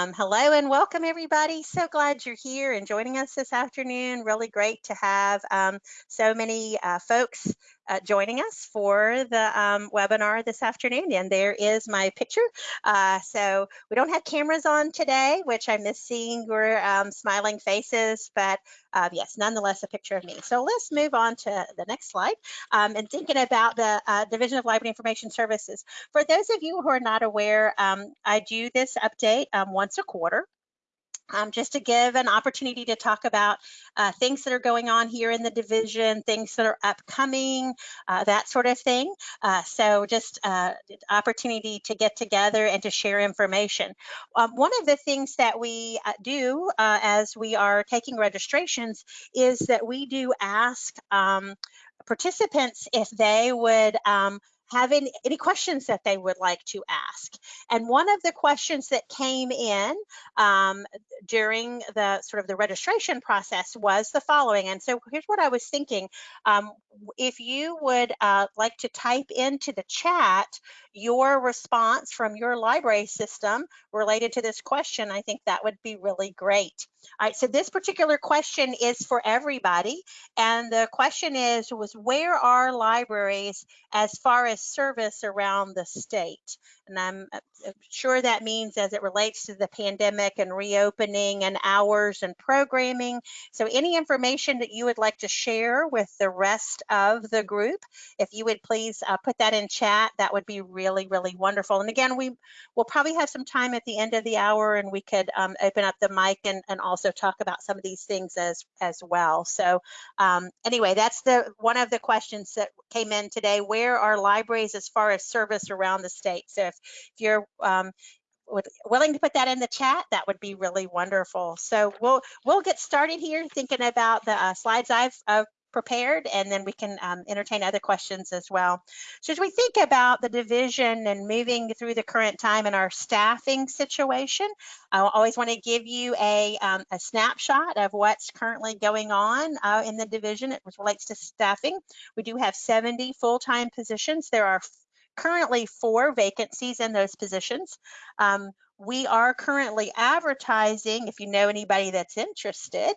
Um, hello and welcome everybody. So glad you're here and joining us this afternoon. Really great to have um, so many uh, folks uh, joining us for the um, webinar this afternoon. And there is my picture. Uh, so we don't have cameras on today, which I miss seeing your um, smiling faces, but uh, yes, nonetheless, a picture of me. So let's move on to the next slide. Um, and thinking about the uh, Division of Library Information Services. For those of you who are not aware, um, I do this update um, once a quarter um, just to give an opportunity to talk about uh, things that are going on here in the division, things that are upcoming, uh, that sort of thing. Uh, so just uh, opportunity to get together and to share information. Um, one of the things that we uh, do uh, as we are taking registrations is that we do ask um, participants if they would um, have any, any questions that they would like to ask. And one of the questions that came in um, during the sort of the registration process was the following. And so here's what I was thinking. Um, if you would uh, like to type into the chat your response from your library system related to this question, I think that would be really great. All right, so this particular question is for everybody. And the question is, was where are libraries as far as service around the state? And I'm uh, uh, sure that means as it relates to the pandemic and reopening and hours and programming. So any information that you would like to share with the rest of the group, if you would please uh, put that in chat, that would be really, really wonderful. And again, we will probably have some time at the end of the hour and we could um, open up the mic and, and also talk about some of these things as, as well. So um, anyway, that's the one of the questions that came in today. Where are libraries as far as service around the state? So if, if you're um, willing to put that in the chat, that would be really wonderful. So we'll we'll get started here thinking about the uh, slides I've, I've prepared and then we can um, entertain other questions as well. So as we think about the division and moving through the current time and our staffing situation, I always want to give you a, um, a snapshot of what's currently going on uh, in the division. It relates to staffing. We do have 70 full-time positions. There are currently four vacancies in those positions. Um, we are currently advertising, if you know anybody that's interested,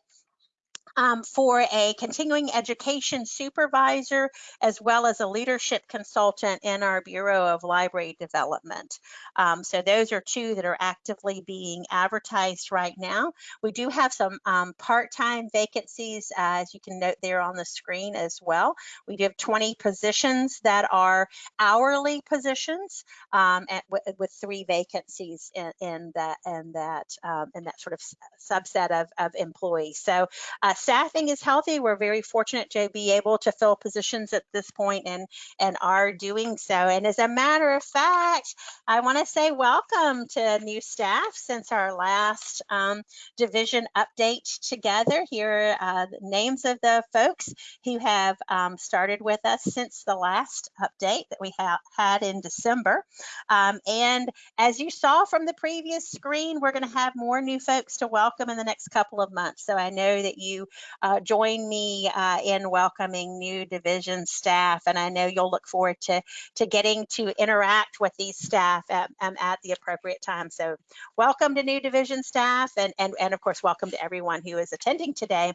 um, for a continuing education supervisor as well as a leadership consultant in our Bureau of Library Development. Um, so those are two that are actively being advertised right now. We do have some um, part-time vacancies, uh, as you can note there on the screen as well. We do have 20 positions that are hourly positions um, at, with three vacancies in, in that in that um, in that sort of subset of, of employees. So uh, staffing is healthy. We're very fortunate to be able to fill positions at this point and, and are doing so. And as a matter of fact, I want to say welcome to new staff since our last um, division update together. Here are the names of the folks who have um, started with us since the last update that we ha had in December. Um, and as you saw from the previous screen, we're going to have more new folks to welcome in the next couple of months. So I know that you uh, join me uh, in welcoming new division staff. And I know you'll look forward to, to getting to interact with these staff at, um, at the appropriate time. So welcome to new division staff and, and, and of course, welcome to everyone who is attending today.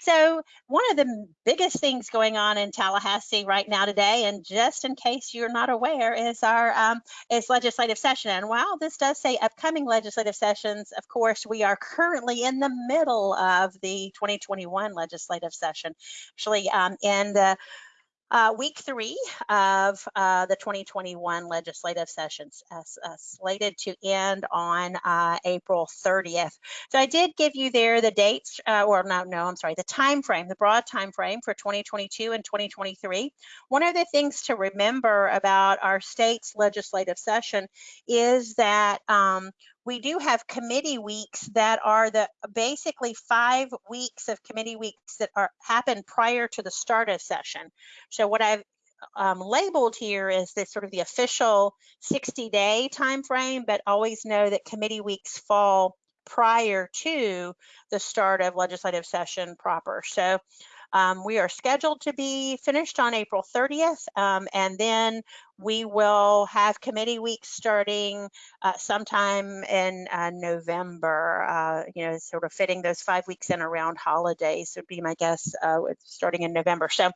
So one of the biggest things going on in Tallahassee right now today, and just in case you're not aware, is our um, is legislative session. And while this does say upcoming legislative sessions, of course, we are currently in the middle of the 2021 legislative session. Actually, um, in the uh, week three of uh, the 2021 legislative sessions uh, slated to end on uh, April 30th. So I did give you there the dates, uh, or no, no, I'm sorry, the time frame, the broad time frame for 2022 and 2023. One of the things to remember about our state's legislative session is that um, we do have committee weeks that are the basically five weeks of committee weeks that are happen prior to the start of session. So what I've um, labeled here is the sort of the official 60 day time frame, but always know that committee weeks fall prior to the start of legislative session proper. So Um, we are scheduled to be finished on April 30th, um, and then we will have committee week starting uh, sometime in uh, November, uh, you know, sort of fitting those five weeks in around holidays would be my guess, uh, starting in November. So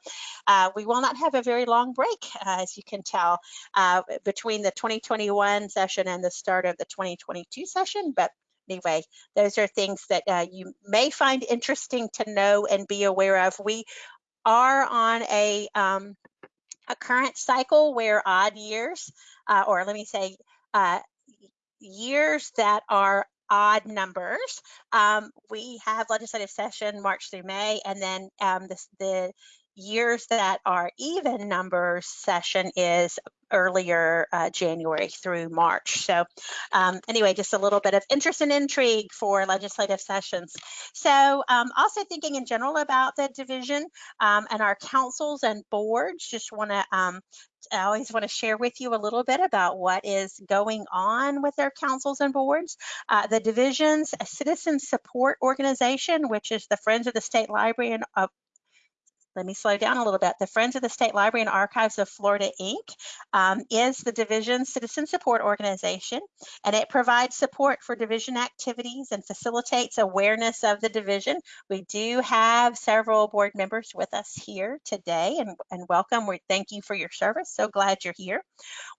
uh, we will not have a very long break, uh, as you can tell, between the 2021 session and the start of the 2022 session, but anyway, those are things that uh, you may find interesting to know and be aware of. We are on a um, a current cycle where odd years, uh, or let me say, uh, years that are odd numbers. Um, we have legislative session March through May, and then um, the, the years that are even numbers session is earlier uh, January through March. So um, anyway, just a little bit of interest and intrigue for legislative sessions. So um, also thinking in general about the division um, and our councils and boards, just want to um, I always want to share with you a little bit about what is going on with our councils and boards. Uh, the division's a citizen support organization, which is the Friends of the State Library and uh, let me slow down a little bit. The Friends of the State Library and Archives of Florida, Inc. Um, is the division citizen support organization, and it provides support for division activities and facilitates awareness of the division. We do have several board members with us here today, and, and welcome. We thank you for your service. So glad you're here.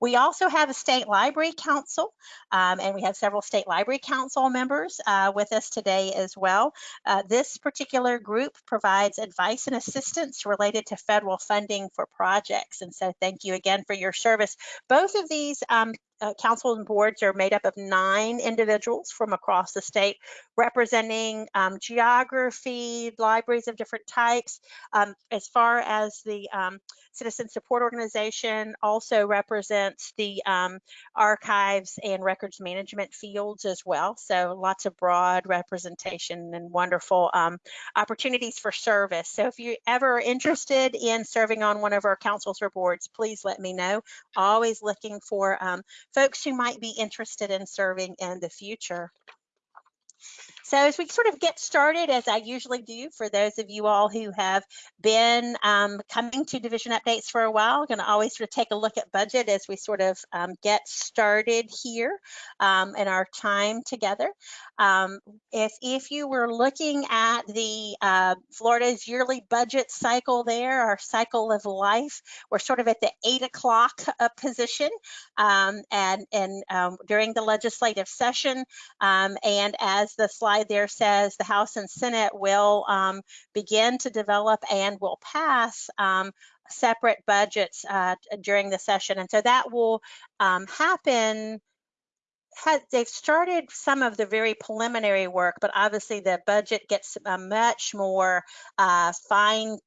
We also have a state library council, um, and we have several state library council members uh, with us today as well. Uh, this particular group provides advice and assistance assistance related to federal funding for projects. And so thank you again for your service. Both of these um, uh, councils and boards are made up of nine individuals from across the state representing um, geography, libraries of different types. Um, as far as the um, citizen support organization also represents the um, archives and records management fields as well. So lots of broad representation and wonderful um, opportunities for service. So if you're ever interested in serving on one of our councils or boards, please let me know. Always looking for um, folks who might be interested in serving in the future. So as we sort of get started, as I usually do for those of you all who have been um, coming to division updates for a while, I'm going to always sort of take a look at budget as we sort of um, get started here um, in our time together. Um, if, if you were looking at the uh, Florida's yearly budget cycle there, our cycle of life, we're sort of at the eight o'clock uh, position um, and, and um, during the legislative session. And as the slide there says, the House and Senate will um, begin to develop and will pass um, separate budgets uh, during the session. And so that will happen had, they've started some of the very preliminary work, but obviously the budget gets uh, much more uh, fine,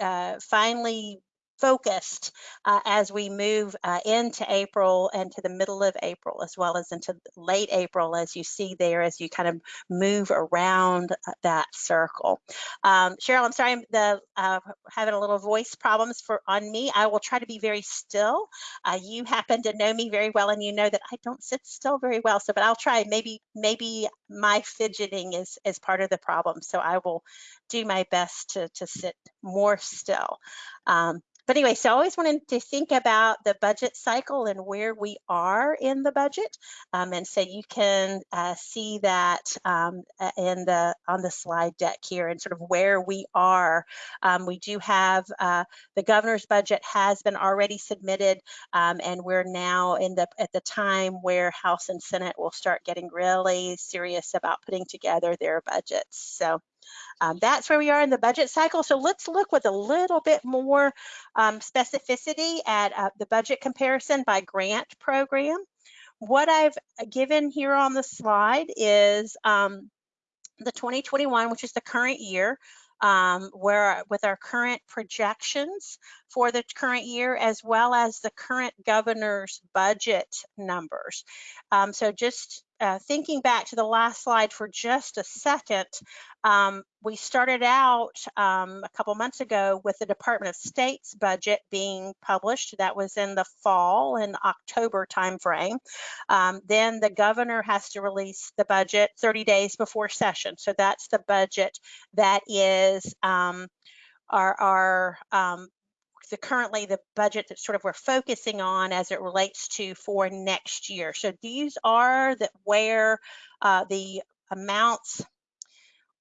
uh, finely focused uh, as we move uh, into April and to the middle of April, as well as into late April, as you see there, as you kind of move around uh, that circle. Um, Cheryl, I'm sorry, I'm the, uh, having a little voice problems for on me. I will try to be very still. Uh, you happen to know me very well, and you know that I don't sit still very well. So, but I'll try. Maybe, maybe my fidgeting is is part of the problem. So I will do my best to to sit more still. Um, but anyway, so I always wanted to think about the budget cycle and where we are in the budget. Um, and so you can uh, see that um, in the on the slide deck here and sort of where we are. Um, we do have uh, the governor's budget has been already submitted um, and we're now in the at the time where House and Senate will start getting really serious about putting together their budgets. So um, that's where we are in the budget cycle. So let's look with a little bit more um, specificity at uh, the budget comparison by grant program. What I've given here on the slide is um, the 2021, which is the current year, um, where with our current projections for the current year, as well as the current governor's budget numbers. Um, so just uh, thinking back to the last slide for just a second, um, we started out um, a couple months ago with the Department of State's budget being published. That was in the fall in October timeframe. Um, then the governor has to release the budget 30 days before session. So that's the budget that is um, are, are um, the currently the budget that sort of we're focusing on as it relates to for next year. So these are that where uh, the amounts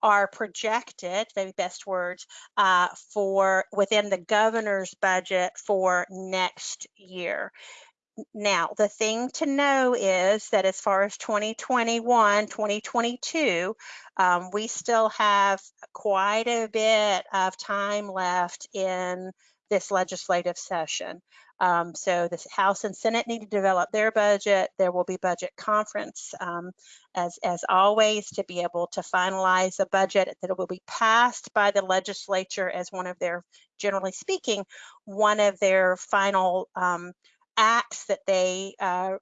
are projected, maybe best words, uh, for within the governor's budget for next year. Now, the thing to know is that as far as 2021, 2022, um, we still have quite a bit of time left in this legislative session. Um, so the House and Senate need to develop their budget. There will be budget conference, um, as, as always, to be able to finalize a budget that will be passed by the legislature as one of their, generally speaking, one of their final um, acts that they uh,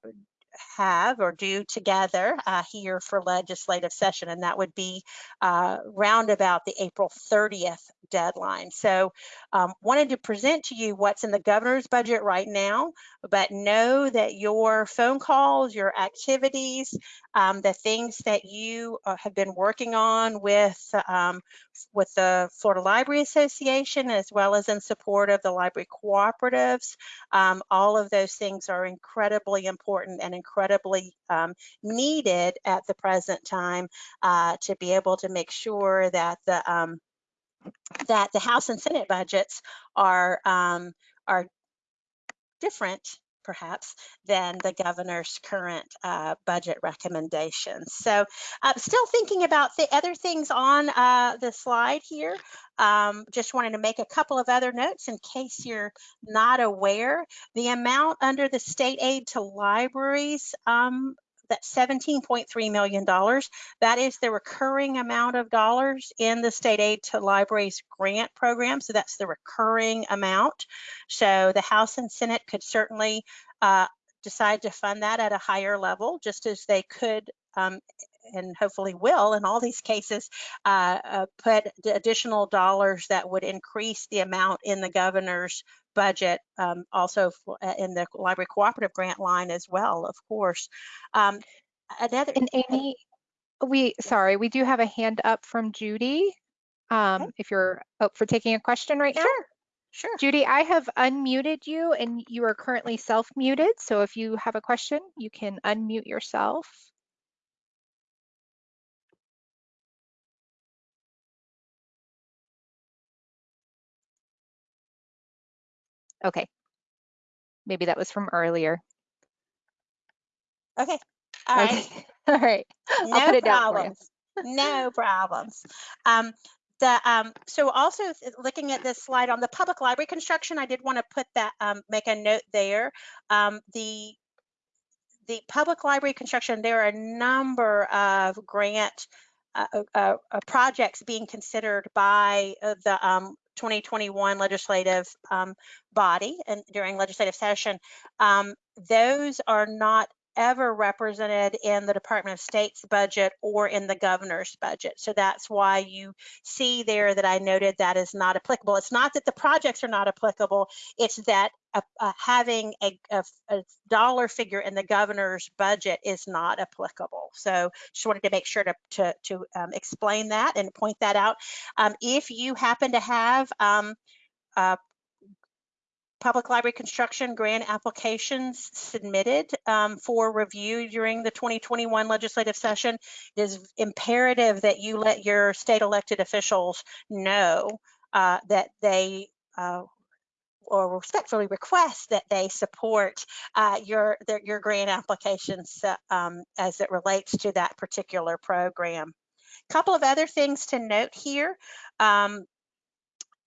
have or do together uh, here for legislative session, and that would be uh, round about the April 30th deadline. So um, wanted to present to you what's in the governor's budget right now, but know that your phone calls, your activities, um, the things that you uh, have been working on with um, with the Florida Library Association, as well as in support of the library cooperatives. Um, all of those things are incredibly important and incredibly um, needed at the present time uh, to be able to make sure that the um, that the House and Senate budgets are um, are different perhaps than the governor's current uh, budget recommendations. So uh, still thinking about the other things on uh, the slide here. Um, just wanted to make a couple of other notes in case you're not aware. The amount under the state aid to libraries um, that $17.3 million. That is the recurring amount of dollars in the state aid to libraries grant program. So that's the recurring amount. So the House and Senate could certainly uh, decide to fund that at a higher level, just as they could um, and hopefully will in all these cases uh, uh, put additional dollars that would increase the amount in the governor's budget, um, also for, uh, in the library cooperative grant line as well, of course. Um, another, and Amy, we sorry, we do have a hand up from Judy. Um, okay. If you're up for taking a question right sure. now. Sure. Judy, I have unmuted you and you are currently self-muted. So if you have a question, you can unmute yourself. Okay. Maybe that was from earlier. Okay. All right. Okay. All right. No I'll put it down for you. problems. no problems. Um, the, um, so also looking at this slide on the public library construction, I did want to put that, um, make a note there. Um, the the public library construction, there are a number of grant uh, uh, uh, projects being considered by uh, the um, 2021 legislative um, body and during legislative session, um, those are not ever represented in the Department of State's budget or in the governor's budget. So that's why you see there that I noted that is not applicable. It's not that the projects are not applicable, it's that having a, a, a, dollar figure in the governor's budget is not applicable. So just wanted to make sure to, to, to um, explain that and point that out. Um, if you happen to have um, uh, public library construction grant applications submitted um, for review during the 2021 legislative session, it is imperative that you let your state elected officials know uh, that they uh, or respectfully request that they support uh, your their, your grant applications uh, um, as it relates to that particular program. A couple of other things to note here. Um,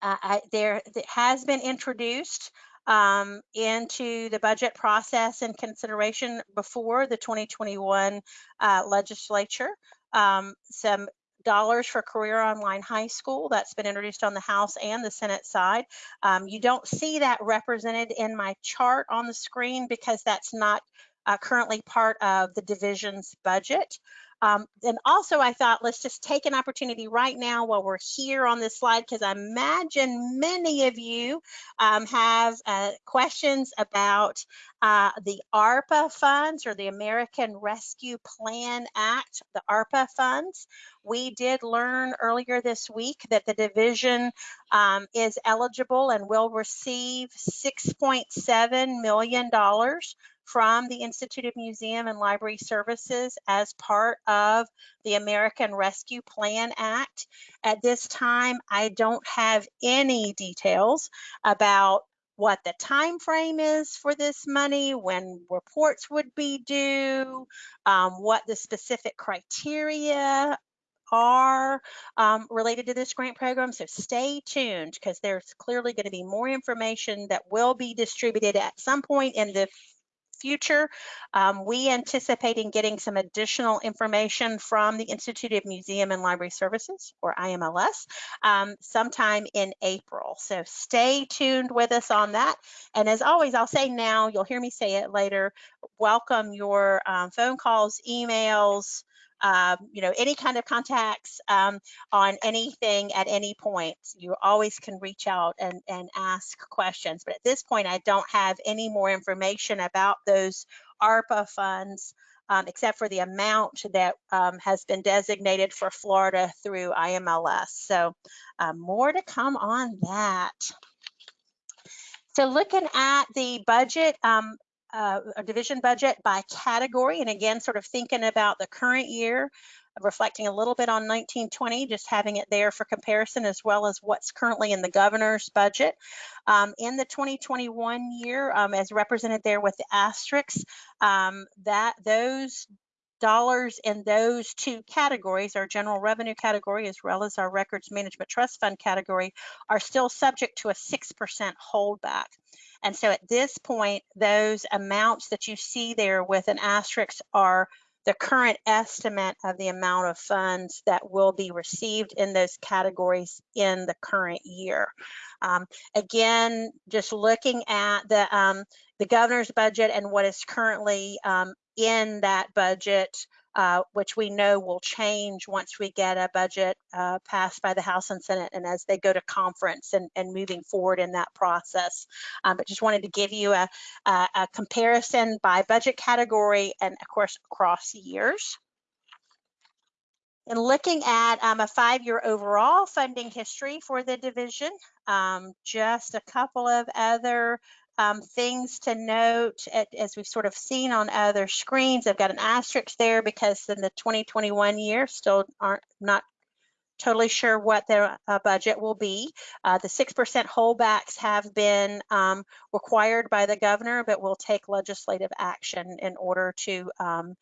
I, there has been introduced um, into the budget process and consideration before the 2021 uh, legislature. Um, some dollars for career online high school that's been introduced on the House and the Senate side. Um, you don't see that represented in my chart on the screen because that's not uh, currently part of the division's budget. Um, and also I thought let's just take an opportunity right now while we're here on this slide because I imagine many of you um, have uh, questions about uh, the ARPA funds or the American Rescue Plan Act, the ARPA funds. We did learn earlier this week that the division um, is eligible and will receive $6.7 million from the Institute of Museum and Library Services as part of the American Rescue Plan Act. At this time, I don't have any details about what the time frame is for this money, when reports would be due, um, what the specific criteria are um, related to this grant program. So stay tuned because there's clearly going to be more information that will be distributed at some point in the future. Um, we anticipating getting some additional information from the Institute of Museum and Library Services, or IMLS, um, sometime in April. So stay tuned with us on that. And as always, I'll say now, you'll hear me say it later, welcome your um, phone calls, emails, um, you know, any kind of contacts um, on anything at any point. You always can reach out and, and ask questions. But at this point, I don't have any more information about those ARPA funds. Um, except for the amount that um, has been designated for Florida through IMLS. So uh, more to come on that. So looking at the budget, um, uh, a division budget by category. And again, sort of thinking about the current year, reflecting a little bit on 1920, just having it there for comparison, as well as what's currently in the governor's budget. Um, in the 2021 year, um, as represented there with the asterisks, um, that those dollars in those two categories, our general revenue category as well as our records management trust fund category, are still subject to a 6% holdback. And so at this point, those amounts that you see there with an asterisk are the current estimate of the amount of funds that will be received in those categories in the current year. Um, again, just looking at the, um, the governor's budget and what is currently um, in that budget, uh, which we know will change once we get a budget uh, passed by the House and Senate and as they go to conference and, and moving forward in that process. Um, but just wanted to give you a, a, a comparison by budget category and of course across years. And looking at um, a five-year overall funding history for the division, um, just a couple of other um, things to note as we've sort of seen on other screens. I've got an asterisk there because in the 2021 year still aren't not totally sure what their uh, budget will be. Uh, the 6% holdbacks have been um, required by the governor, but will take legislative action in order to um,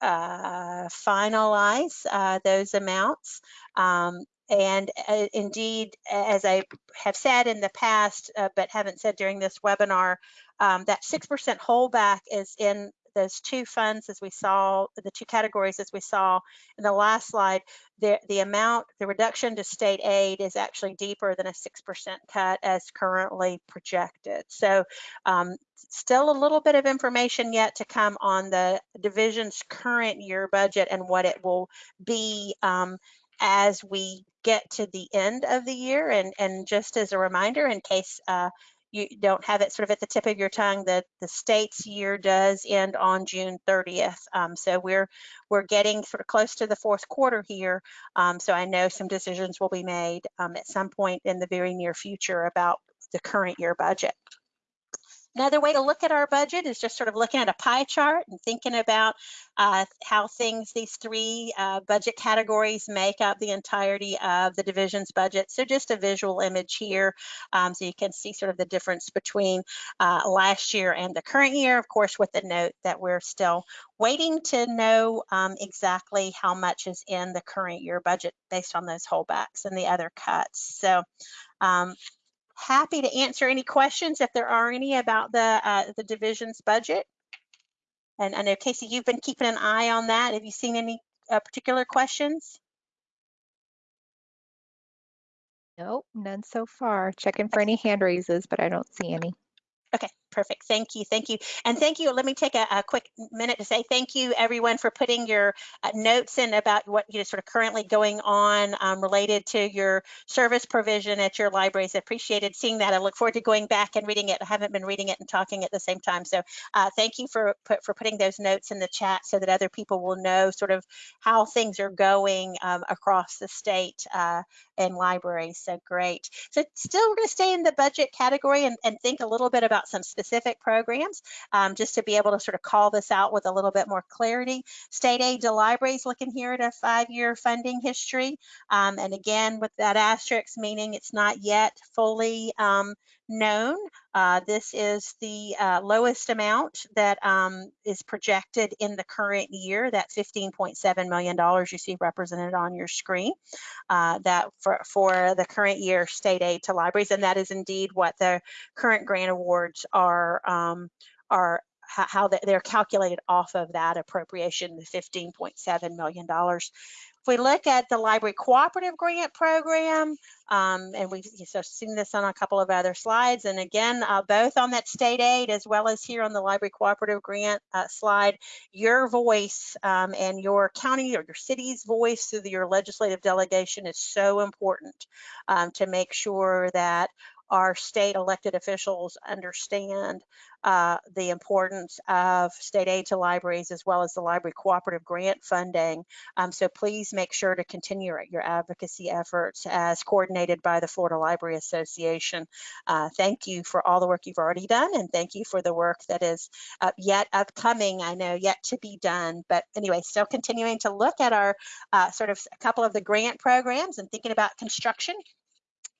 uh, finalize uh, those amounts. Um, and uh, indeed, as I have said in the past, uh, but haven't said during this webinar, um, that 6% holdback is in those two funds as we saw, the two categories as we saw in the last slide, the, the amount, the reduction to state aid is actually deeper than a 6% cut as currently projected. So um, still a little bit of information yet to come on the division's current year budget and what it will be um, as we get to the end of the year. And, and just as a reminder, in case uh, you don't have it sort of at the tip of your tongue, that the state's year does end on June 30th. Um, so we're we're getting sort of close to the fourth quarter here. Um, so I know some decisions will be made um, at some point in the very near future about the current year budget. Another way to look at our budget is just sort of looking at a pie chart and thinking about uh, how things, these three uh, budget categories make up the entirety of the division's budget. So just a visual image here um, so you can see sort of the difference between uh, last year and the current year, of course, with the note that we're still waiting to know um, exactly how much is in the current year budget based on those holdbacks and the other cuts. So um, happy to answer any questions if there are any about the uh, the division's budget. And I know Casey, you've been keeping an eye on that. Have you seen any uh, particular questions? Nope, none so far. Checking for any hand raises, but I don't see any. Okay, Perfect. Thank you. Thank you. And thank you. Let me take a, a quick minute to say thank you, everyone, for putting your uh, notes in about what you know sort of currently going on um, related to your service provision at your libraries. I appreciated seeing that. I look forward to going back and reading it. I haven't been reading it and talking at the same time. So uh, thank you for for putting those notes in the chat so that other people will know sort of how things are going um, across the state uh, and libraries. So great. So still we're going to stay in the budget category and, and think a little bit about some specific programs um, just to be able to sort of call this out with a little bit more clarity. State aid to libraries looking here at a five-year funding history. Um, and again, with that asterisk, meaning it's not yet fully um, known. Uh, this is the uh, lowest amount that um, is projected in the current year, that $15.7 million you see represented on your screen, uh, that for, for the current year state aid to libraries. And that is indeed what the current grant awards are, um, are how they're calculated off of that appropriation, the $15.7 million. If we look at the library cooperative grant program, um, and we've so seen this on a couple of other slides, and again, uh, both on that state aid as well as here on the library cooperative grant uh, slide, your voice um, and your county or your city's voice through your legislative delegation is so important um, to make sure that our state elected officials understand uh, the importance of state aid to libraries as well as the library cooperative grant funding. Um, so please make sure to continue your advocacy efforts as coordinated by the Florida Library Association. Uh, thank you for all the work you've already done and thank you for the work that is uh, yet upcoming, I know, yet to be done. But anyway, still continuing to look at our uh, sort of a couple of the grant programs and thinking about construction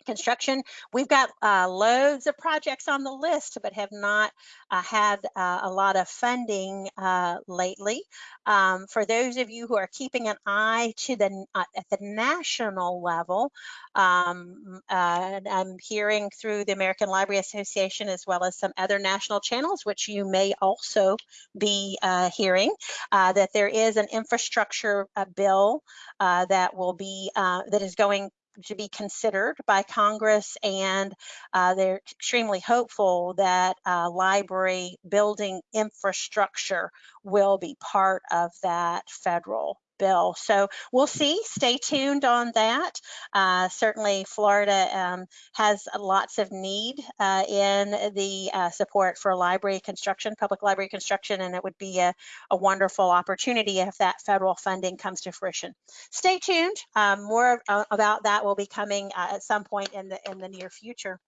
construction. We've got uh, loads of projects on the list, but have not uh, had uh, a lot of funding uh, lately. Um, for those of you who are keeping an eye to the uh, at the national level, um, uh, I'm hearing through the American Library Association as well as some other national channels, which you may also be hearing, that there is an infrastructure bill that will be that is going to be considered by Congress, and uh, they're extremely hopeful that uh, library building infrastructure will be part of that federal bill. So we'll see. Stay tuned on that. Uh, certainly, Florida um, has lots of need uh, in the uh, support for library construction, public library construction, and it would be a, a wonderful opportunity if that federal funding comes to fruition. Stay tuned. Um, more uh, about that will be coming uh, at some point in the in the near future.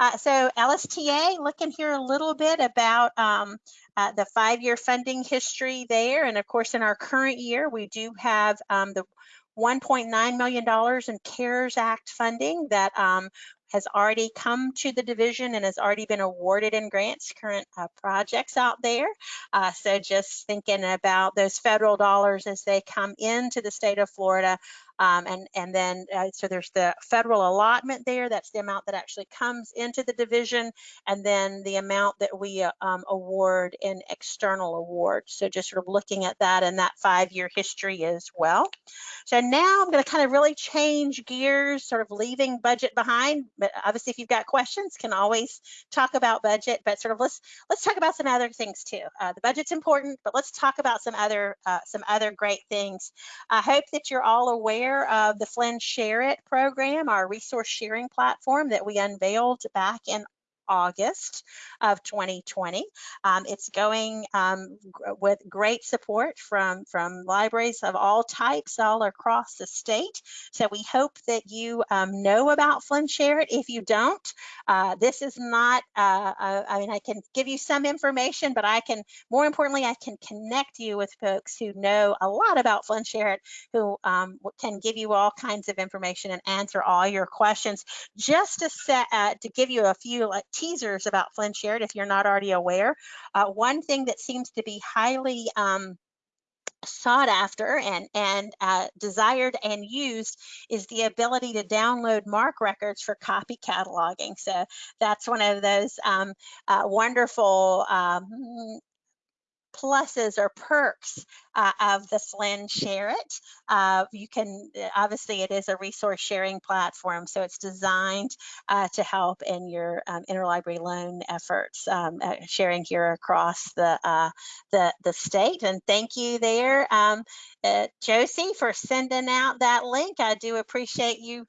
Uh, so LSTA, looking here a little bit about um, uh, the five-year funding history there. And of course, in our current year, we do have um, the $1.9 million in CARES Act funding that um, has already come to the division and has already been awarded in grants, current uh, projects out there. Uh, so just thinking about those federal dollars as they come into the state of Florida, um, and, and then, uh, so there's the federal allotment there. That's the amount that actually comes into the division. And then the amount that we uh, um, award in external awards. So just sort of looking at that and that five-year history as well. So now I'm going to kind of really change gears, sort of leaving budget behind. But obviously, if you've got questions, can always talk about budget. But sort of let's let's talk about some other things too. Uh, the budget's important, but let's talk about some other uh, some other great things. I hope that you're all aware aware of the FLIN SHAREit program, our resource sharing platform that we unveiled back in August of 2020. Um, it's going um, with great support from, from libraries of all types all across the state. So we hope that you um, know about FLIN SHAREit. If you don't, uh, this is not, uh, I mean, I can give you some information, but I can, more importantly, I can connect you with folks who know a lot about FLIN SHAREit, who um, can give you all kinds of information and answer all your questions. Just to set, uh, to give you a few like teasers about FLIN SHAREit if you're not already aware. Uh, one thing that seems to be highly um, sought after and, and uh, desired and used is the ability to download MARC records for copy cataloging. So that's one of those um, uh, wonderful um, pluses or perks uh, of the FLIN SHAREit. Uh, you can, obviously it is a resource sharing platform, so it's designed uh, to help in your um, interlibrary loan efforts, um, uh, sharing here across the, uh, the, the state. And thank you there, um, uh, Josie, for sending out that link. I do appreciate you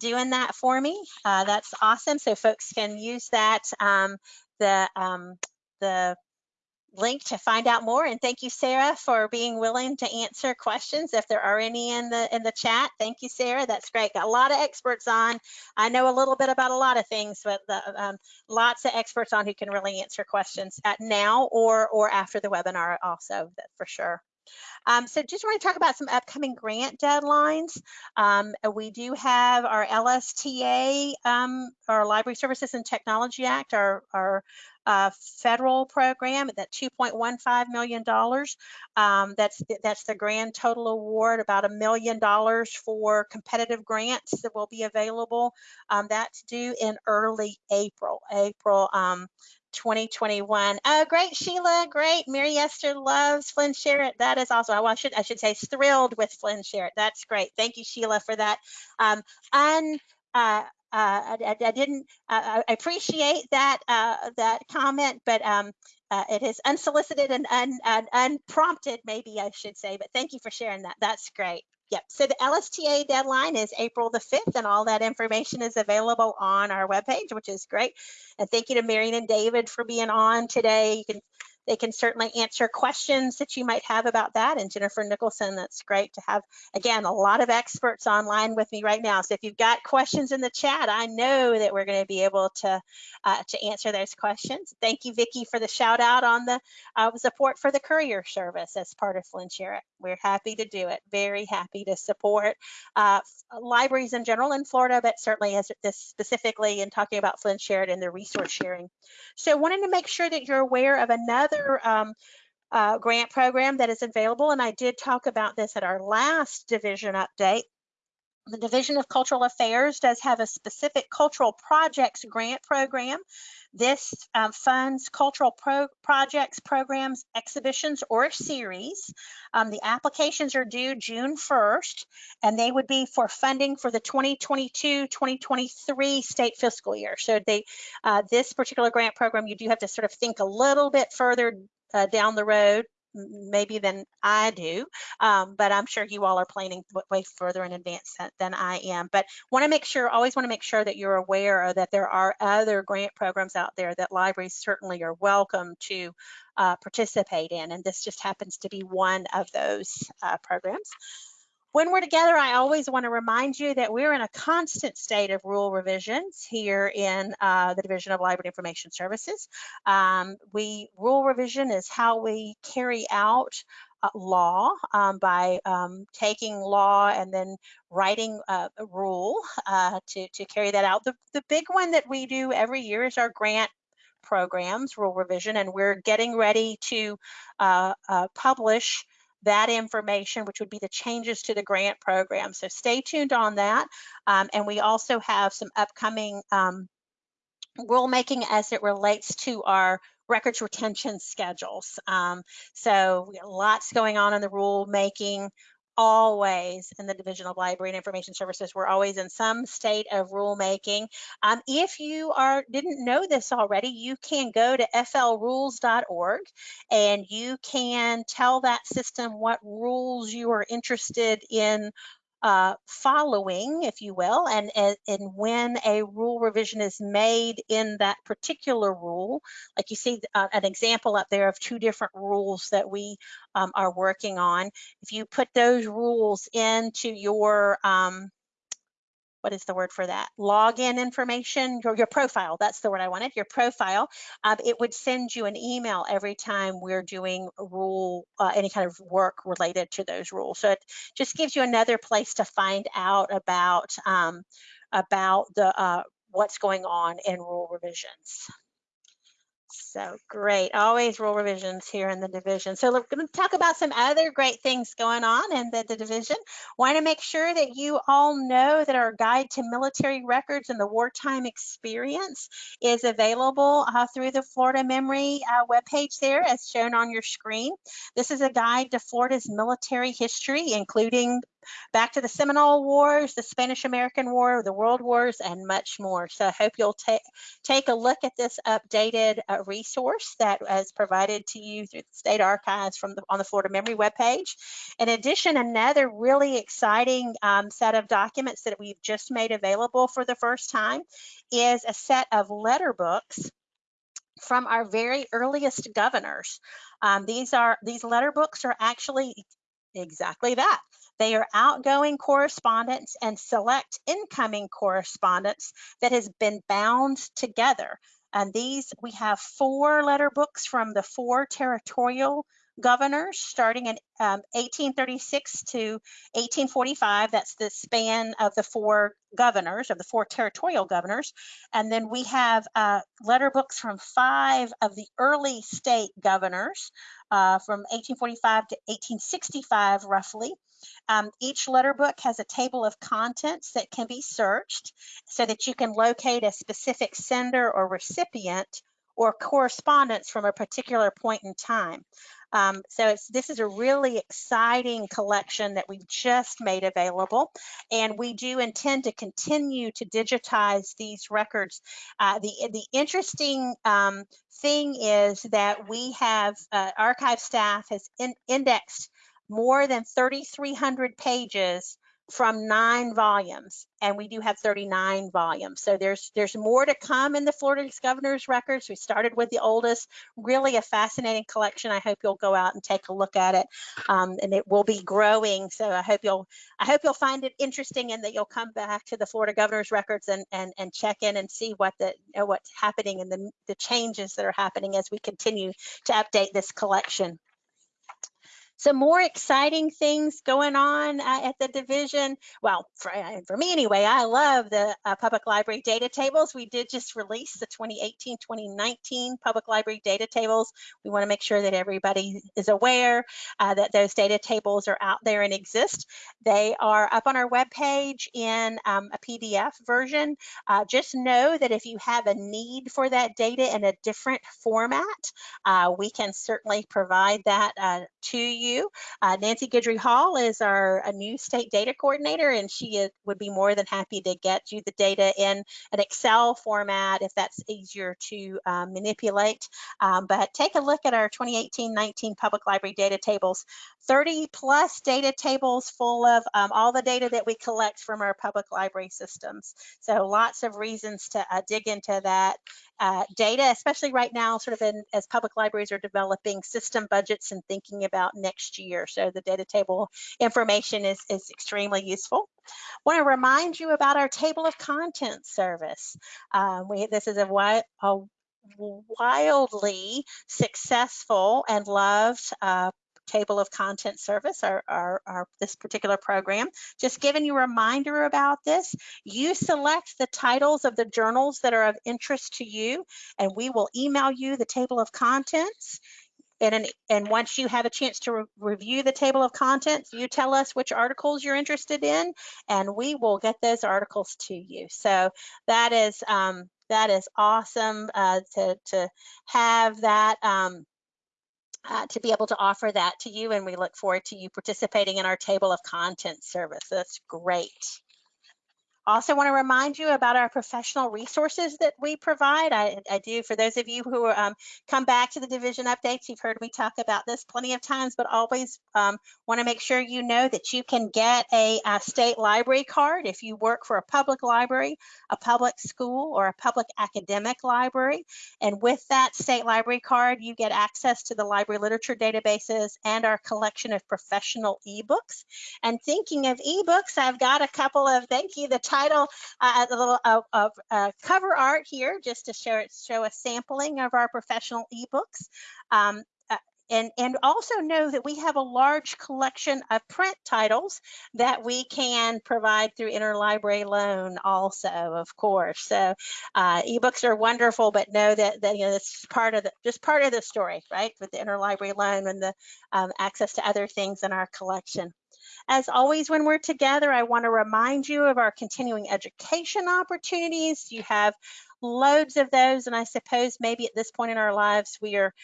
doing that for me. that's awesome. So folks can use that. Um, the um, the link to find out more. And thank you, Sarah, for being willing to answer questions if there are any in the in the chat. Thank you, Sarah. That's great. Got a lot of experts on. I know a little bit about a lot of things, but the, um, lots of experts on who can really answer questions at now or or after the webinar also, for sure. Um, so just want to talk about some upcoming grant deadlines. Um, we do have our LSTA, um, our Library Services and Technology Act, our, our uh, federal program that $2.15 million. Um, that's, that's the grand total award, about a million dollars for competitive grants that will be available. Um, that's due in early April, April um, 2021. Oh, great, Sheila. Great. Mary Esther loves FLIN SHAREit. That is also, well, I should, I should say thrilled with FLIN SHAREit. That's great. Thank you, Sheila, for that. Um, un, uh, I, I, didn't, uh, I appreciate that, uh, that comment, but um, uh, it is unsolicited and un, unprompted, maybe I should say, but thank you for sharing that. That's great. Yep, so the LSTA deadline is April the 5th and all that information is available on our webpage, which is great. And thank you to Marion and David for being on today. You can they can certainly answer questions that you might have about that. And Jennifer Nicholson, that's great to have, again, a lot of experts online with me right now. So if you've got questions in the chat, I know that we're going to be able to, uh, to answer those questions. Thank you, Vicki, for the shout out on the uh, support for the courier service as part of It. We're happy to do it, very happy to support uh, libraries in general in Florida, but certainly as this specifically in talking about It and the resource sharing. So wanting to make sure that you're aware of another another um, uh, grant program that is available, and I did talk about this at our last division update. The Division of Cultural Affairs does have a specific cultural projects grant program. This um, funds cultural pro projects, programs, exhibitions, or series. Um, the applications are due June 1st, and they would be for funding for the 2022-2023 state fiscal year. So they, uh, this particular grant program, you do have to sort of think a little bit further uh, down the road maybe than I do, um, but I'm sure you all are planning way further in advance than I am. But want to make sure, always want to make sure that you're aware that there are other grant programs out there that libraries certainly are welcome to uh, participate in, and this just happens to be one of those uh, programs. When we're together, I always want to remind you that we're in a constant state of rule revisions here in uh, the Division of Library Information Services. Um, we Rule revision is how we carry out uh, law um, by um, taking law and then writing uh, a rule uh, to, to carry that out. The, the big one that we do every year is our grant programs, rule revision, and we're getting ready to uh, publish that information, which would be the changes to the grant program. So stay tuned on that. Um, and we also have some upcoming um, rulemaking as it relates to our records retention schedules. Um, so lots going on in the rulemaking always in the Division of Library and Information Services. We're always in some state of rulemaking. Um, if you are didn't know this already, you can go to flrules.org and you can tell that system what rules you are interested in uh, following, if you will, and, and, and when a rule revision is made in that particular rule, like you see uh, an example up there of two different rules that we um, are working on. If you put those rules into your um, what is the word for that? Login information, your, your profile, that's the word I wanted, your profile. Um, it would send you an email every time we're doing rule, uh, any kind of work related to those rules. So it just gives you another place to find out about, um, about the uh, what's going on in rule revisions. So great. Always rule revisions here in the division. So we're going to talk about some other great things going on in the, the division. Want to make sure that you all know that our guide to military records and the wartime experience is available uh, through the Florida Memory uh, webpage there as shown on your screen. This is a guide to Florida's military history, including back to the Seminole Wars, the Spanish-American War, the World Wars, and much more. So I hope you'll take take a look at this updated uh, resource that is provided to you through the state archives from the, on the Florida Memory webpage. In addition, another really exciting um, set of documents that we've just made available for the first time is a set of letter books from our very earliest governors. Um, these are these letter books are actually exactly that. They are outgoing correspondence and select incoming correspondence that has been bound together. And these, we have four letter books from the four territorial governors starting in um, 1836 to 1845. That's the span of the four governors, of the four territorial governors. And then we have uh, letter books from five of the early state governors uh, from 1845 to 1865, roughly. Um, each letter book has a table of contents that can be searched so that you can locate a specific sender or recipient or correspondence from a particular point in time. Um, so this is a really exciting collection that we've just made available, and we do intend to continue to digitize these records. Uh, the, the interesting um, thing is that we have, uh, archive staff has in, indexed more than 3,300 pages from nine volumes and we do have 39 volumes. So there's there's more to come in the florida governor's records. We started with the oldest really a fascinating collection. I hope you'll go out and take a look at it um, and it will be growing. So i hope you'll i hope you'll find it interesting and that you'll come back to the florida governor's records and and, and check in and see what the what's happening and the, the changes that are happening as we continue to update this collection some more exciting things going on uh, at the division. Well, for, uh, for me anyway, I love the uh, public library data tables. We did just release the 2018-2019 public library data tables. We want to make sure that everybody is aware uh, that those data tables are out there and exist. They are up on our webpage in um, a PDF version. Uh, just know that if you have a need for that data in a different format, uh, we can certainly provide that to you you. Uh, Nancy Guidry Hall is our new state data coordinator, and she is, would be more than happy to get you the data in an Excel format if that's easier to um, manipulate. Um, but take a look at our 2018-19 public library data tables. 30 plus data tables full of um, all the data that we collect from our public library systems. So lots of reasons to uh, dig into that uh, data, especially right now, sort of in, as public libraries are developing system budgets and thinking about next year. So the data table information is, is extremely useful. Want to remind you about our table of contents service. Um, we, this is a, a wildly successful and loved uh, table of content service, our, this particular program. Just giving you a reminder about this, you select the titles of the journals that are of interest to you, and we will email you the table of contents. And, an, and once you have a chance to re review the table of contents, you tell us which articles you're interested in, and we will get those articles to you. So that is um, that is awesome uh, to to have that. Um, uh, to be able to offer that to you and we look forward to you participating in our table of content service. That's great. Also want to remind you about our professional resources that we provide. I, I do, for those of you who um, come back to the division updates, you've heard me talk about this plenty of times, but always um, want to make sure you know that you can get a, a, state library card if you work for a public library, a public school, or a public academic library. And with that state library card, you get access to the library literature databases and our collection of professional ebooks. And thinking of ebooks, I've got a couple of, thank you, the title, uh, a little uh, of uh, cover art here, just to show, show a sampling of our professional ebooks. Um, and, and also know that we have a large collection of print titles that we can provide through interlibrary loan also, of course. So uh, ebooks are wonderful, but know that, that you know, it's part of the, just part of the story, right? With the interlibrary loan and the um, access to other things in our collection. As always, when we're together, I want to remind you of our continuing education opportunities. You have loads of those, and I suppose maybe at this point in our lives, we are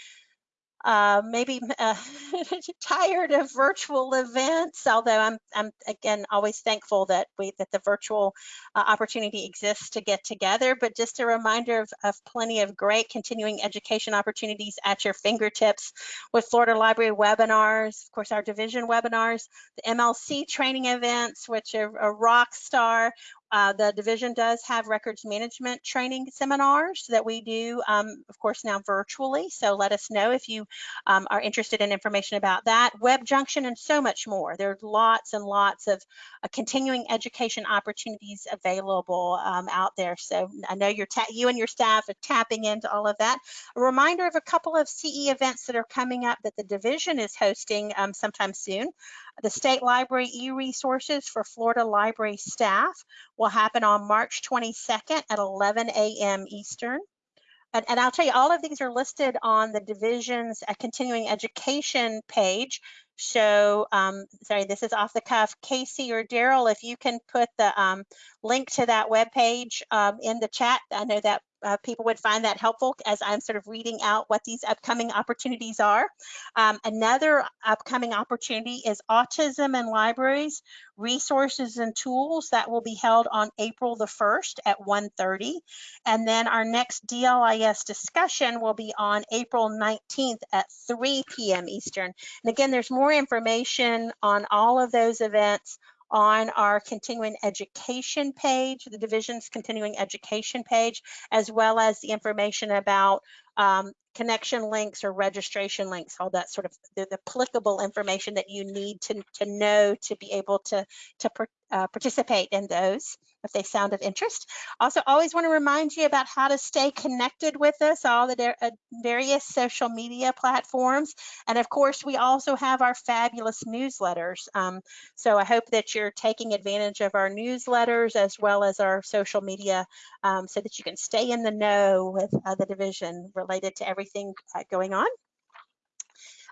uh, maybe uh, tired of virtual events, although I'm, I'm again always thankful that we that the virtual uh, opportunity exists to get together. But just a reminder of, of plenty of great continuing education opportunities at your fingertips with Florida Library webinars, of course, our division webinars, the MLC training events, which are a rock star. Uh, the division does have records management training seminars that we do, um, of course, now virtually. So let us know if you um, are interested in information about that. Web Junction and so much more. There's lots and lots of uh, continuing education opportunities available um, out there. So I know you're you and your staff are tapping into all of that. A reminder of a couple of CE events that are coming up that the division is hosting um, sometime soon. The State Library e-resources for Florida Library staff will happen on March 22nd at 11 a.m. Eastern. And, and, I'll tell you, all of these are listed on the division's uh, continuing education page. So, um, sorry, this is off the cuff. Casey or Daryl, if you can put the um, link to that web page um, in the chat, I know that uh, people would find that helpful as I'm sort of reading out what these upcoming opportunities are. Um, another upcoming opportunity is Autism in Libraries, Resources and Tools that will be held on April the 1st at 1.30. And then our next DLIS discussion will be on April 19th at 3 p.m. Eastern. And again, there's more information on all of those events on our continuing education page, the division's continuing education page, as well as the information about um, connection links or registration links, all that sort of the, the applicable information that you need to, to know to be able to, to uh, participate in those if they sound of interest. Also, always want to remind you about how to stay connected with us, all the uh, various social media platforms. And of course, we also have our fabulous newsletters. Um, so I hope that you're taking advantage of our newsletters as well as our social media um, so that you can stay in the know with uh, the division related to everything uh, going on.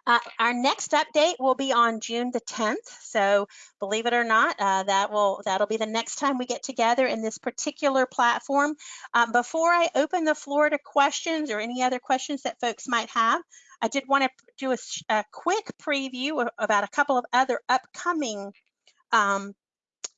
Uh, our next update will be on June the 10th. So believe it or not, uh, that will that'll be the next time we get together in this particular platform. Um, before I open the floor to questions or any other questions that folks might have, I did want to do a, a quick preview about a couple of other upcoming um,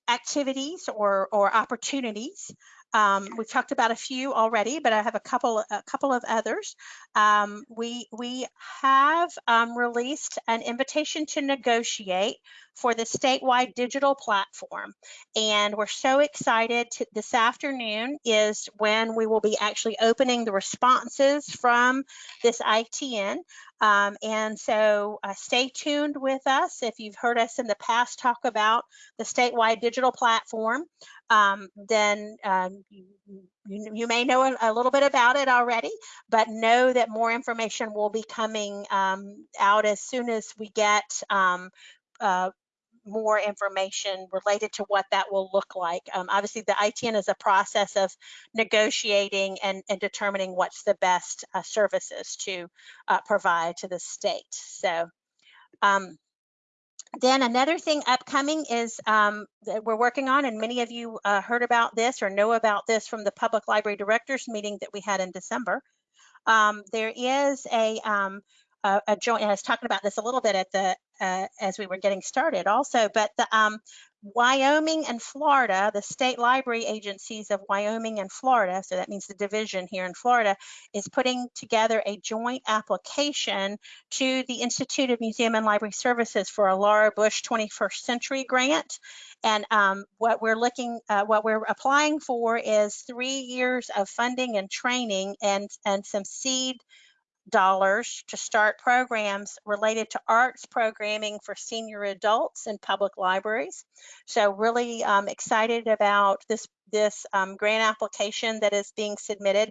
activities or, or opportunities. Um, we've talked about a few already, but I have a couple a couple of others. Um, we we have um, released an invitation to negotiate for the statewide digital platform, and we're so excited. To, this afternoon is when we will be actually opening the responses from this ITN. Um, and so uh, stay tuned with us. If you've heard us in the past talk about the statewide digital platform, um, then um, you, you, may know a, a, little bit about it already, but know that more information will be coming um, out as soon as we get um, uh, more information related to what that will look like. Um, obviously, the ITN is a process of negotiating and, and determining what's the best uh, services to uh, provide to the state. So um, then another thing upcoming is um, that we're working on, and many of you uh, heard about this or know about this from the Public Library Directors meeting that we had in December. Um, there is a, um, a, a, joint, and I was talking about this a little bit at the uh, as we were getting started also, but the um, Wyoming and Florida, the state library agencies of Wyoming and Florida, so that means the division here in Florida, is putting together a joint application to the Institute of Museum and Library Services for a Laura Bush 21st Century grant. And um, what we're looking, uh, what we're applying for is three years of funding and training and, and some seed dollars to start programs related to arts programming for senior adults in public libraries. So really um, excited about this, this um, grant application that is being submitted.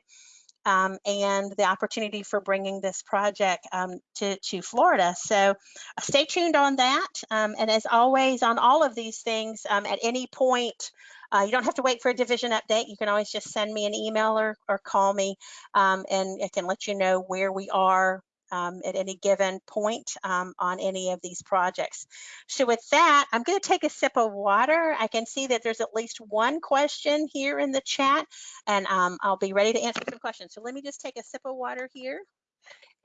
um, and the opportunity for bringing this project um, to, to Florida. So uh, stay tuned on that. Um, and as always, on all of these things, um, at any point, uh, you don't have to wait for a division update. You can always just send me an email or, or call me um, and I can let you know where we are um, at any given point um, on any of these projects. So with that, I'm going to take a sip of water. I can see that there's at least one question here in the chat, and um, I'll be ready to answer some questions. So let me just take a sip of water here.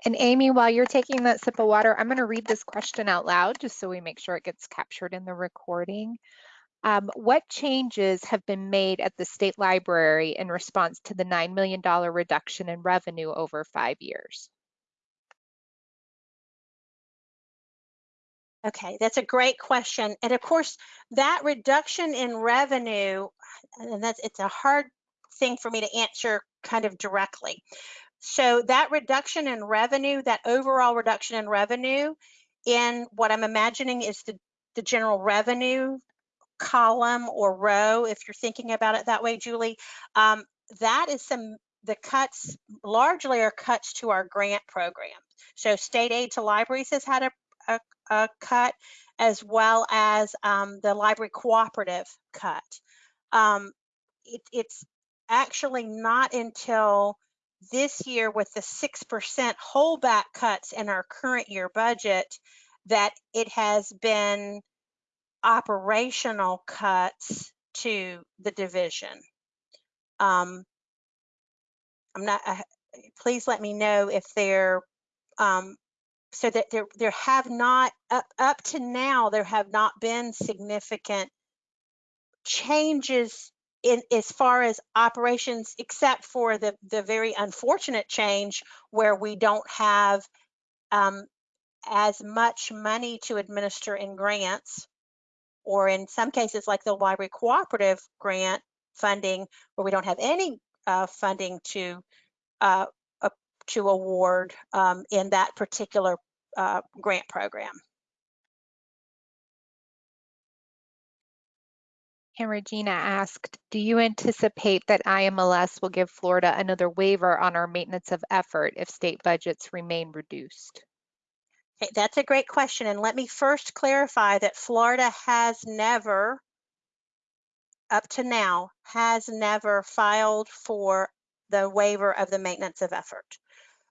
And Amy, while you're taking that sip of water, I'm going to read this question out loud just so we make sure it gets captured in the recording. Um, what changes have been made at the state library in response to the $9 million reduction in revenue over five years? Okay, that's a great question. And of course, that reduction in revenue, and that's it's a hard thing for me to answer kind of directly. So that reduction in revenue, that overall reduction in revenue in what I'm imagining is the, the general revenue column or row, if you're thinking about it that way, Julie, um, that is some, the cuts largely are cuts to our grant program. So state aid to libraries has had a, a, a cut, as well as um, the library cooperative cut. Um, it, it's actually not until this year with the 6% holdback cuts in our current year budget that it has been operational cuts to the division. Um, I'm not, uh, please let me know if they're um, so that there there have not up up to now there have not been significant changes in as far as operations except for the the very unfortunate change where we don't have um, as much money to administer in grants or in some cases like the library cooperative grant funding where we don't have any uh, funding to uh, to award um, in that particular uh, grant program. And Regina asked, do you anticipate that IMLS will give Florida another waiver on our maintenance of effort if state budgets remain reduced? Okay, that's a great question. And let me first clarify that Florida has never, up to now, has never filed for the waiver of the maintenance of effort.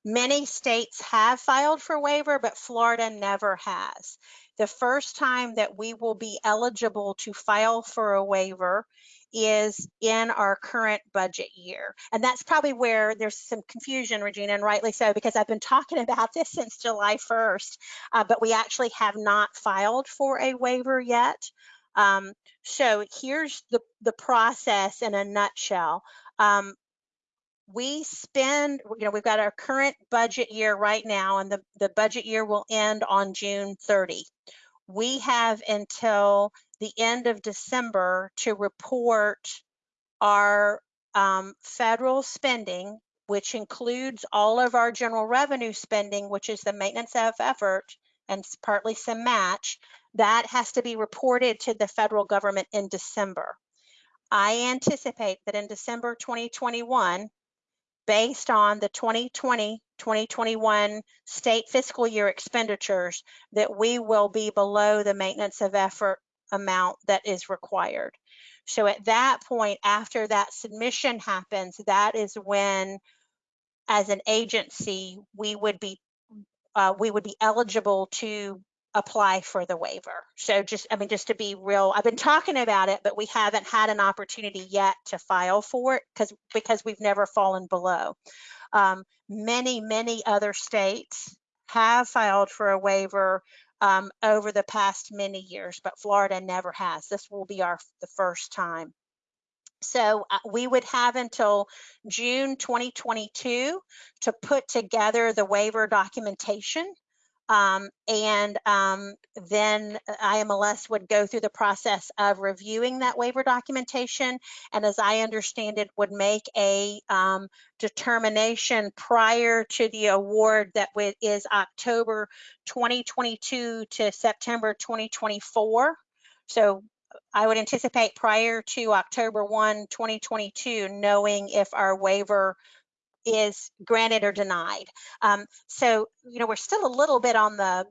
Many states have filed for waiver, but Florida never has. The first time that we will be eligible to file for a waiver is in our current budget year. And that's probably where there's some confusion, Regina, and rightly so, because I've been talking about this since July 1st, uh, but we actually have not filed for a waiver yet. Um, so here's the, the process in a nutshell. Um, we spend, you know, we've got our current budget year right now, and the, the budget year will end on June 30. We have until the end of December to report our um, federal spending, which includes all of our general revenue spending, which is the maintenance of effort and partly some match, that has to be reported to the federal government in December. I anticipate that in December 2021, based on the 2020-2021 state fiscal year expenditures that we will be below the maintenance of effort amount that is required. So at that point, after that submission happens, that is when, as an agency, we would be uh, we would be eligible to apply for the waiver. So just, I mean, just to be real, I've been talking about it, but we haven't had an opportunity yet to file for it because because we've never fallen below. Um, many, many other states have filed for a waiver um, over the past many years, but Florida never has. This will be our the first time. So uh, we would have until June 2022 to put together the waiver documentation um, and um, then IMLS would go through the process of reviewing that waiver documentation. And as I understand it, would make a um, determination prior to the award that is October 2022 to September 2024. So I would anticipate prior to October 1, 2022, knowing if our waiver is granted or denied. Um, so, you know, we're still a little bit on the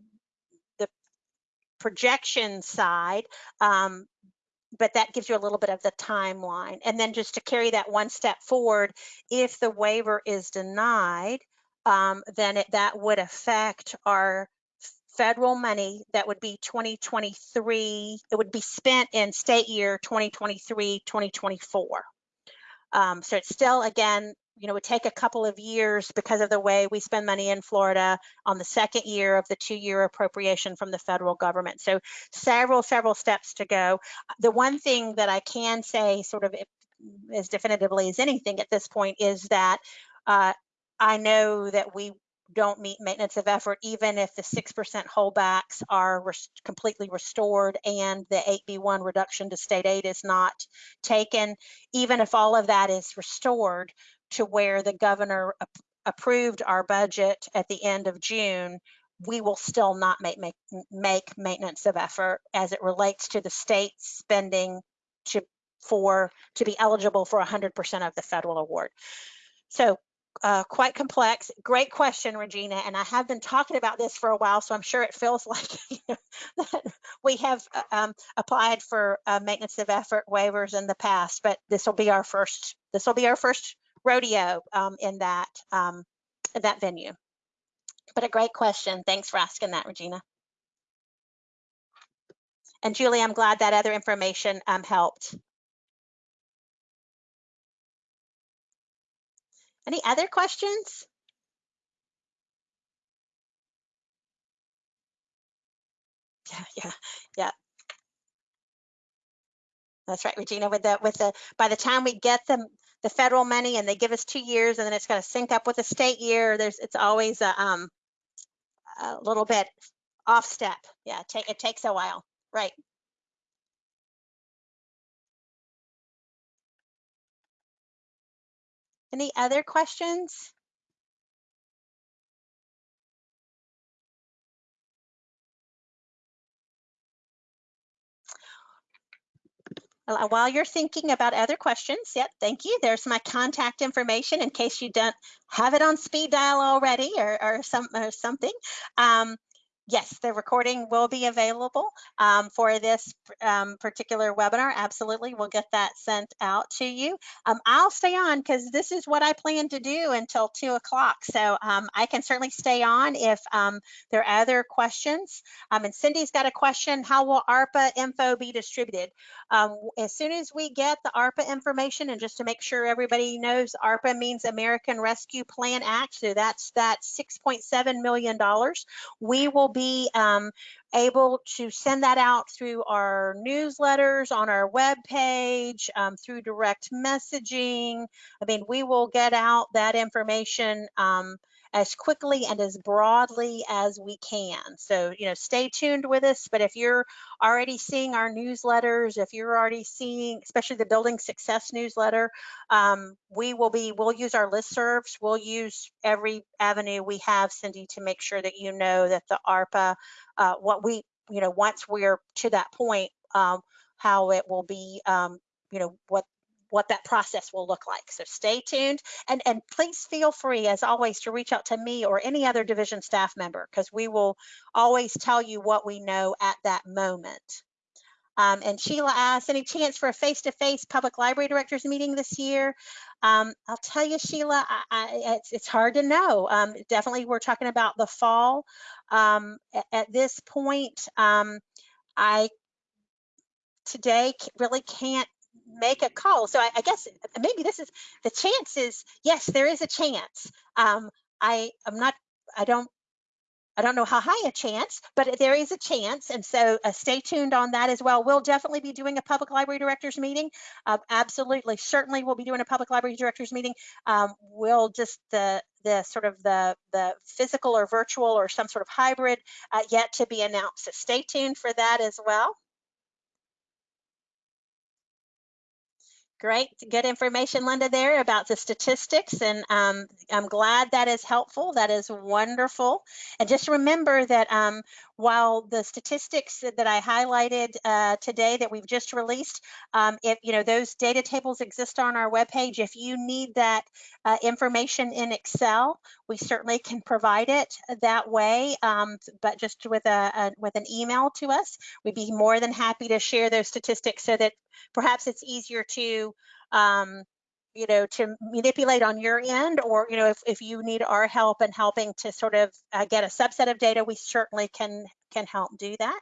the projection side, um, but that gives you a little bit of the timeline. And then just to carry that one step forward, if the waiver is denied, um, then it, that would affect our federal money that would be 2023, it would be spent in state year 2023, 2024. Um, so it's still, again, you know, would take a couple of years because of the way we spend money in Florida on the second year of the two-year appropriation from the federal government. So several, several steps to go. The one thing that I can say sort of as definitively as anything at this point is that uh, I know that we don't meet maintenance of effort, even if the 6% holdbacks are res completely restored and the 8B1 reduction to state aid is not taken, even if all of that is restored to where the governor ap approved our budget at the end of June, we will still not make, make, make maintenance of effort as it relates to the state spending to for to be eligible for 100% of the federal award. So uh, quite complex. Great question, Regina. And I have been talking about this for a while, so I'm sure it feels like we have uh, um, applied for uh, maintenance of effort waivers in the past, but this will be our first. This will be our first rodeo um, in that um, that venue. But a great question. Thanks for asking that, Regina. And Julie, I'm glad that other information um, helped. Any other questions? Yeah, yeah, yeah. That's right, Regina. With the with the by the time we get them the federal money and they give us two years and then it's going to sync up with the state year, there's it's always a um a little bit off step. Yeah, take, it takes a while. Right. Any other questions? While you're thinking about other questions, yep, thank you. There's my contact information in case you don't have it on speed dial already or, or, some, or something. Um, yes, the recording will be available um, for this um, particular webinar. Absolutely, we'll get that sent out to you. Um, I'll stay on because this is what I plan to do until two o'clock. So um, I can certainly stay on if um, there are other questions. Um, and Cindy's got a question, how will ARPA info be distributed? as soon as we get the ARPA information and just to make sure everybody knows ARPA means American Rescue Plan Act. So that's that $6.7 million. We will be um, able to send that out through our newsletters, on our web page, um, through direct messaging. I mean, we will get out that information um, as quickly and as broadly as we can. So, you know, stay tuned with us. But if you're already seeing our newsletters, if you're already seeing, especially the Building Success newsletter, um, we will be, we'll use our listservs. We'll use every avenue we have, Cindy, to make sure that you know that the ARPA, uh, what we, you know, once we're to that point, um, how it will be, um, you know, what what that process will look like. So stay tuned and, and please feel free as always to reach out to me or any other division staff member because we will always tell you what we know at that moment. Um, and Sheila asked, any chance for a face-to-face -face public library directors meeting this year? Um, I'll tell you, Sheila, I, I, it's, it's, hard to know. Um, definitely, we're talking about the fall. Um, at, at, this point, um, I today really can't make a call. So I, I, guess maybe this is the chance is yes, there is a chance. Um, I am not. I don't. I don't know how high a chance, but there is a chance, and so uh, stay tuned on that as well. We'll definitely be doing a public library directors meeting. Uh, absolutely, certainly, we'll be doing a public library directors meeting. Um, we'll just the the sort of the the physical or virtual or some sort of hybrid uh, yet to be announced. So stay tuned for that as well. Great, good information, Linda, there about the statistics, and um, I'm glad that is helpful. That is wonderful. And just remember that um, while the statistics that I highlighted uh, today that we've just released, um, if you know those data tables exist on our webpage, if you need that uh, information in Excel, we certainly can provide it that way. Um, but just with a, a with an email to us, we'd be more than happy to share those statistics so that perhaps it's easier to um, you know to manipulate on your end or you know if, if you need our help in helping to sort of uh, get a subset of data we certainly can can help do that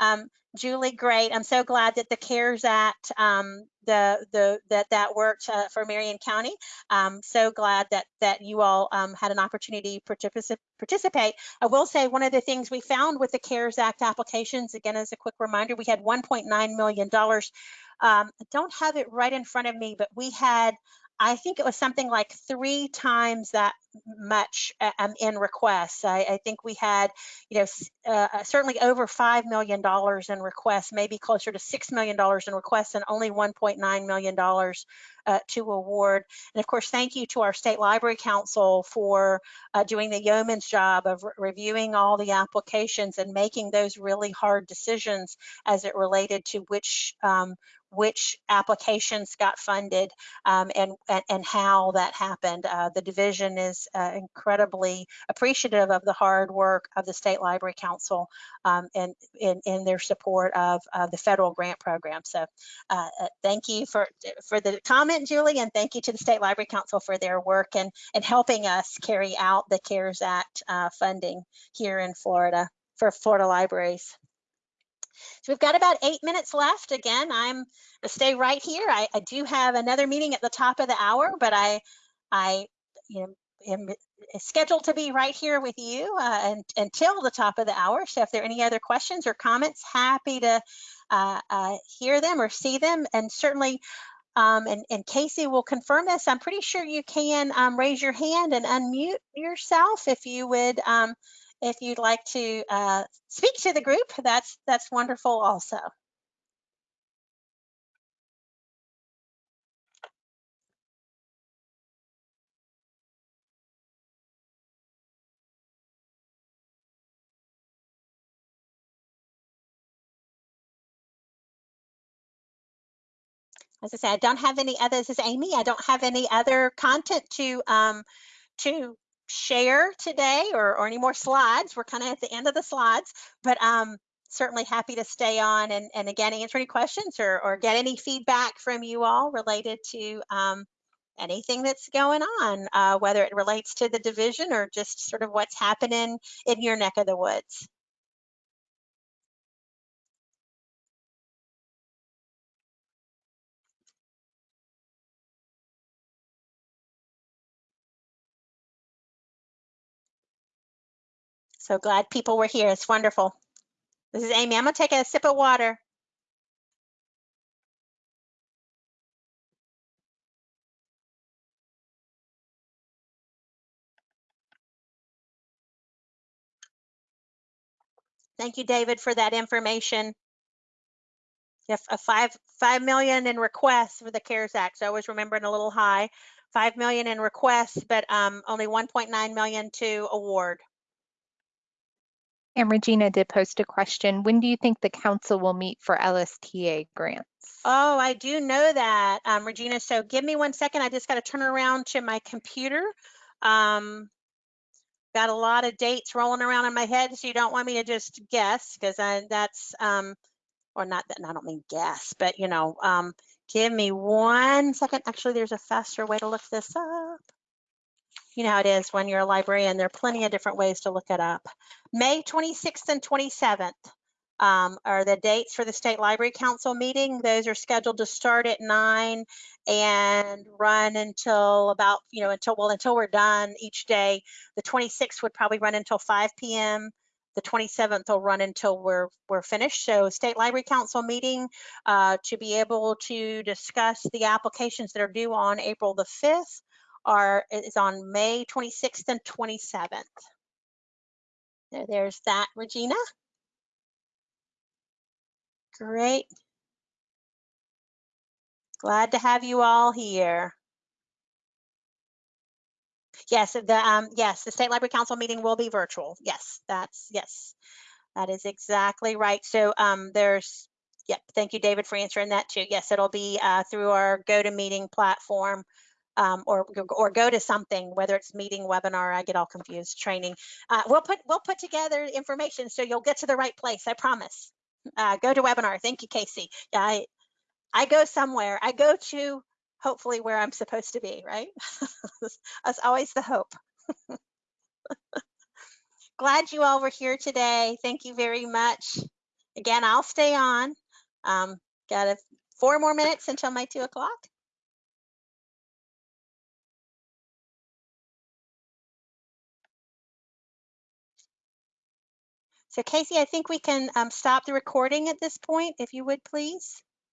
um, Julie, great. I'm so glad that the CARES Act, um, the the that that worked uh, for Marion County. Um, so glad that that you all um, had an opportunity to participate. I will say one of the things we found with the CARES Act applications, again as a quick reminder, we had 1.9 million dollars. Um, I don't have it right in front of me, but we had I think it was something like three times that much um, in requests. I, I, think we had, you know, uh, uh, certainly over $5 million in requests, maybe closer to $6 million in requests and only $1.9 million uh, to award. And of course, thank you to our State Library Council for uh, doing the yeoman's job of re reviewing all the applications and making those really hard decisions as it related to which um, which applications got funded um, and, and, and how that happened. Uh, the division is uh, incredibly appreciative of the hard work of the State Library Council um, and in, their support of, of the federal grant program. So uh, uh, thank you for, for the comment, Julie, and thank you to the State Library Council for their work and, and helping us carry out the CARES Act uh, funding here in Florida for Florida libraries. So we've got about eight minutes left. Again, I'm stay right here. I, I do have another meeting at the top of the hour, but I, I, you know, am scheduled to be right here with you uh, and, until the top of the hour. So if there are any other questions or comments, happy to uh, uh, hear them or see them. And certainly, um, and, and, Casey will confirm this, I'm pretty sure you can um, raise your hand and unmute yourself if you would um, if you'd like to uh, speak to the group, that's that's wonderful also. As I say, I don't have any others. This is Amy. I don't have any other content to um, to share today or, or any more slides. We're kind of at the end of the slides, but um, certainly happy to stay on and, and again, answer any questions or, or get any feedback from you all related to um, anything that's going on, uh, whether it relates to the division or just sort of what's happening in your neck of the woods. So glad people were here. It's wonderful. This is Amy. I'm going to take a sip of water. Thank you, David, for that information. If a five five million in requests for the CARES Act, so I was remembering a little high. Five million in requests, but um, only 1.9 million to award. And Regina did post a question. When do you think the council will meet for LSTA grants? Oh, I do know that, um, Regina. So give me one second. I just got to turn around to my computer. Um, got a lot of dates rolling around in my head, so you don't want me to just guess because that's, um, or not that, I don't mean guess, but you know, um, give me one second. Actually, there's a faster way to look this up you know how it is when you're a librarian, there are plenty of different ways to look it up. May 26th and 27th um, are the dates for the State Library Council meeting. Those are scheduled to start at nine and run until about, you know, until, well, until we're done each day. The 26th would probably run until 5 p.m. The 27th will run until we're we're finished. So State Library Council meeting uh, to be able to discuss the applications that are due on April the 5th are is on May 26th and 27th. There, there's that, Regina. Great. Glad to have you all here. Yes, the, um, yes, the State Library Council meeting will be virtual. Yes, that's, yes, that is exactly right. So, um, there's, yep, thank you, David, for answering that too. Yes, it'll be, uh, through our GoToMeeting platform. Um, or, or go to something, whether it's meeting, webinar, I get all confused, training. Uh, we'll put, we'll put together information so you'll get to the right place, I promise. Uh, go to webinar. Thank you, Casey. I, I go somewhere. I go to hopefully where I'm supposed to be, right? That's always the hope. Glad you all were here today. Thank you very much. Again, I'll stay on. Um, got a, four more minutes until my two o'clock. So Casey, I think we can um, stop the recording at this point, if you would please.